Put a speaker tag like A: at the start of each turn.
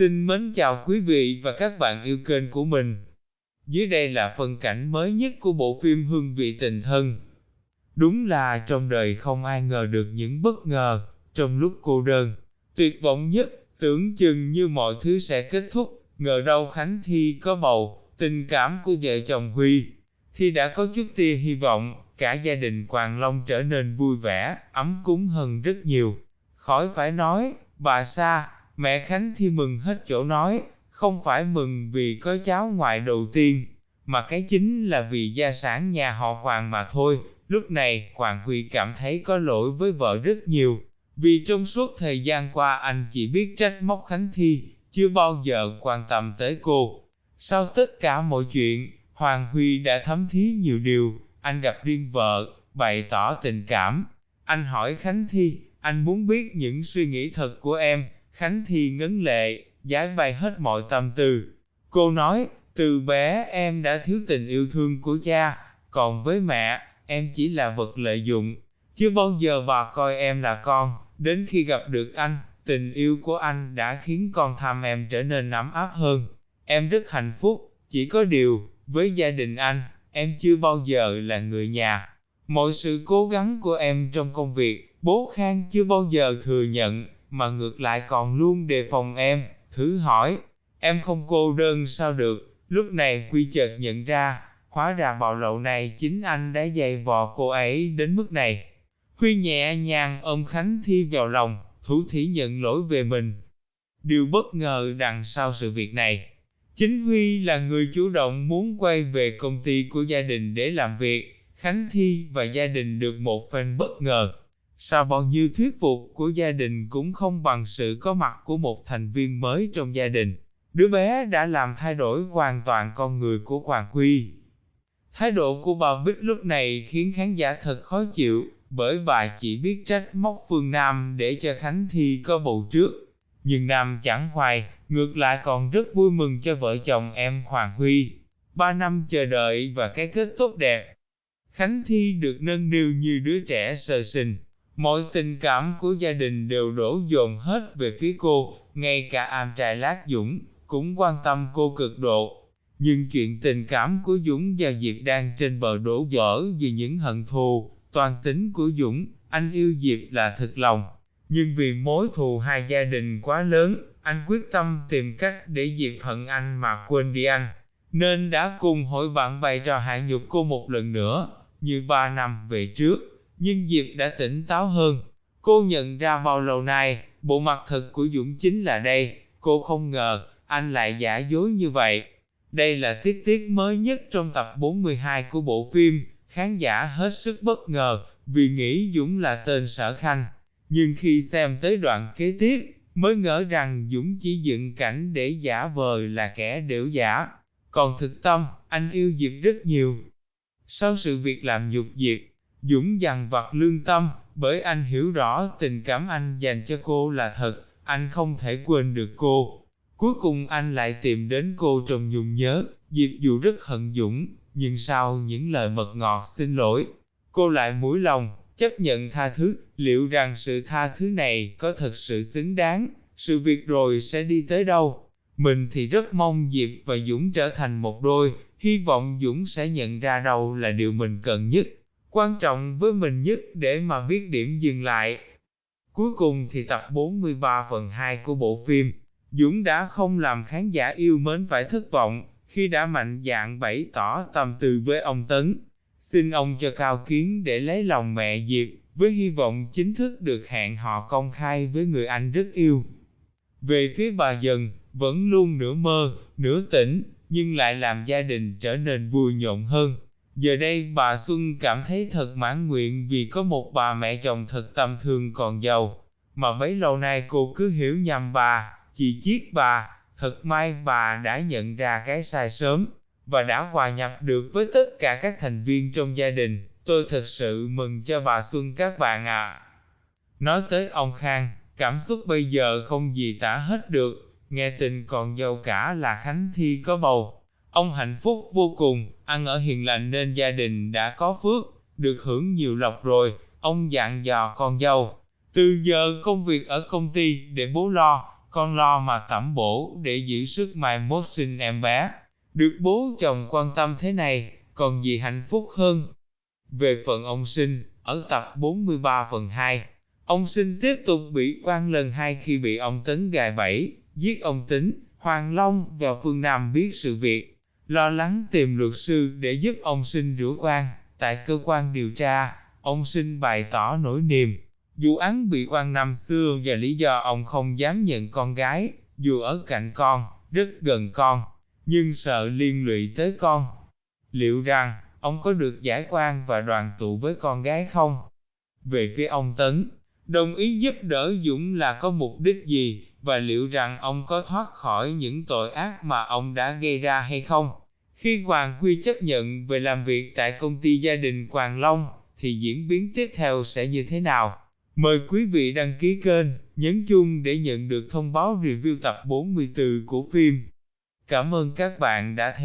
A: Xin mến chào quý vị và các bạn yêu kênh của mình. Dưới đây là phân cảnh mới nhất của bộ phim Hương vị tình thân. Đúng là trong đời không ai ngờ được những bất ngờ, trong lúc cô đơn, tuyệt vọng nhất, tưởng chừng như mọi thứ sẽ kết thúc, ngờ đâu Khánh Thi có bầu, tình cảm của vợ chồng Huy. thì đã có chút tia hy vọng, cả gia đình Quàng Long trở nên vui vẻ, ấm cúng hơn rất nhiều. Khỏi phải nói, bà Sa, mẹ Khánh Thi mừng hết chỗ nói, không phải mừng vì có cháu ngoại đầu tiên, mà cái chính là vì gia sản nhà họ Hoàng mà thôi. Lúc này, Hoàng Huy cảm thấy có lỗi với vợ rất nhiều, vì trong suốt thời gian qua anh chỉ biết trách móc Khánh Thi, chưa bao giờ quan tâm tới cô. Sau tất cả mọi chuyện, Hoàng Huy đã thấm thí nhiều điều, anh gặp riêng vợ, bày tỏ tình cảm. Anh hỏi Khánh Thi, anh muốn biết những suy nghĩ thật của em, Khánh thì ngấn lệ, giải bày hết mọi tâm tư. Cô nói, từ bé em đã thiếu tình yêu thương của cha, còn với mẹ, em chỉ là vật lợi dụng. Chưa bao giờ bà coi em là con, đến khi gặp được anh, tình yêu của anh đã khiến con tham em trở nên ấm áp hơn. Em rất hạnh phúc, chỉ có điều, với gia đình anh, em chưa bao giờ là người nhà. Mọi sự cố gắng của em trong công việc, bố Khang chưa bao giờ thừa nhận, mà ngược lại còn luôn đề phòng em, thử hỏi, em không cô đơn sao được, lúc này Quy chợt nhận ra, hóa ra bạo lậu này chính anh đã dày vò cô ấy đến mức này. Huy nhẹ nhàng ôm Khánh Thi vào lòng, thủ thỉ nhận lỗi về mình. Điều bất ngờ đằng sau sự việc này, chính Huy là người chủ động muốn quay về công ty của gia đình để làm việc, Khánh Thi và gia đình được một phen bất ngờ. Sao bao nhiêu thuyết phục của gia đình cũng không bằng sự có mặt của một thành viên mới trong gia đình. Đứa bé đã làm thay đổi hoàn toàn con người của Hoàng Huy. Thái độ của bà Bích lúc này khiến khán giả thật khó chịu, bởi bà chỉ biết trách móc Phương Nam để cho Khánh Thi có bầu trước. Nhưng Nam chẳng hoài, ngược lại còn rất vui mừng cho vợ chồng em Hoàng Huy. Ba năm chờ đợi và cái kết tốt đẹp. Khánh Thi được nâng niu như đứa trẻ sơ sinh, Mọi tình cảm của gia đình đều đổ dồn hết về phía cô, ngay cả am trai lát Dũng, cũng quan tâm cô cực độ. Nhưng chuyện tình cảm của Dũng và Diệp đang trên bờ đổ vỡ vì những hận thù, toàn tính của Dũng, anh yêu Diệp là thật lòng. Nhưng vì mối thù hai gia đình quá lớn, anh quyết tâm tìm cách để Diệp hận anh mà quên đi anh. Nên đã cùng hội bạn bày trò hạ nhục cô một lần nữa, như ba năm về trước nhưng Diệp đã tỉnh táo hơn. Cô nhận ra bao lâu nay, bộ mặt thật của Dũng chính là đây, cô không ngờ, anh lại giả dối như vậy. Đây là tiết tiết mới nhất trong tập 42 của bộ phim, khán giả hết sức bất ngờ, vì nghĩ Dũng là tên sở khanh. Nhưng khi xem tới đoạn kế tiếp, mới ngỡ rằng Dũng chỉ dựng cảnh để giả vờ là kẻ đểu giả. Còn thực tâm, anh yêu Diệp rất nhiều. Sau sự việc làm nhục Diệp, Dũng dằn vặt lương tâm, bởi anh hiểu rõ tình cảm anh dành cho cô là thật, anh không thể quên được cô. Cuối cùng anh lại tìm đến cô trong nhung nhớ, Diệp dù rất hận Dũng, nhưng sau những lời mật ngọt xin lỗi, cô lại mũi lòng, chấp nhận tha thứ, liệu rằng sự tha thứ này có thật sự xứng đáng, sự việc rồi sẽ đi tới đâu. Mình thì rất mong Diệp và Dũng trở thành một đôi, hy vọng Dũng sẽ nhận ra đâu là điều mình cần nhất quan trọng với mình nhất để mà biết điểm dừng lại. Cuối cùng thì tập 43 phần 2 của bộ phim, Dũng đã không làm khán giả yêu mến phải thất vọng, khi đã mạnh dạn bày tỏ tâm tư với ông Tấn. Xin ông cho cao kiến để lấy lòng mẹ Diệp, với hy vọng chính thức được hẹn họ công khai với người anh rất yêu. Về phía bà dần, vẫn luôn nửa mơ, nửa tỉnh, nhưng lại làm gia đình trở nên vui nhộn hơn. Giờ đây bà Xuân cảm thấy thật mãn nguyện vì có một bà mẹ chồng thật tâm thương còn giàu, mà bấy lâu nay cô cứ hiểu nhầm bà, chỉ chiết bà, thật may bà đã nhận ra cái sai sớm, và đã hòa nhập được với tất cả các thành viên trong gia đình, tôi thật sự mừng cho bà Xuân các bạn ạ. Nói tới ông Khang, cảm xúc bây giờ không gì tả hết được, nghe tin còn giàu cả là Khánh Thi có bầu, Ông hạnh phúc vô cùng, ăn ở hiền lành nên gia đình đã có phước, được hưởng nhiều lộc rồi, ông dặn dò con dâu. Từ giờ công việc ở công ty để bố lo, con lo mà tẩm bổ để giữ sức mai mốt sinh em bé. Được bố chồng quan tâm thế này, còn gì hạnh phúc hơn. Về phần ông sinh, ở tập 43 phần 2, ông sinh tiếp tục bị quan lần hai khi bị ông Tấn gài bẫy, giết ông Tính, Hoàng Long và Phương Nam biết sự việc, lo lắng tìm luật sư để giúp ông sinh rửa quan. Tại cơ quan điều tra, ông sinh bày tỏ nỗi niềm, vụ án bị quan năm xưa và lý do ông không dám nhận con gái, dù ở cạnh con, rất gần con, nhưng sợ liên lụy tới con. Liệu rằng, ông có được giải quan và đoàn tụ với con gái không? Về phía ông Tấn, đồng ý giúp đỡ Dũng là có mục đích gì, và liệu rằng ông có thoát khỏi những tội ác mà ông đã gây ra hay không? Khi Hoàng Huy chấp nhận về làm việc tại công ty gia đình Hoàng Long, thì diễn biến tiếp theo sẽ như thế nào? Mời quý vị đăng ký kênh, nhấn chuông để nhận được thông báo review tập 44 của phim. Cảm ơn các bạn đã theo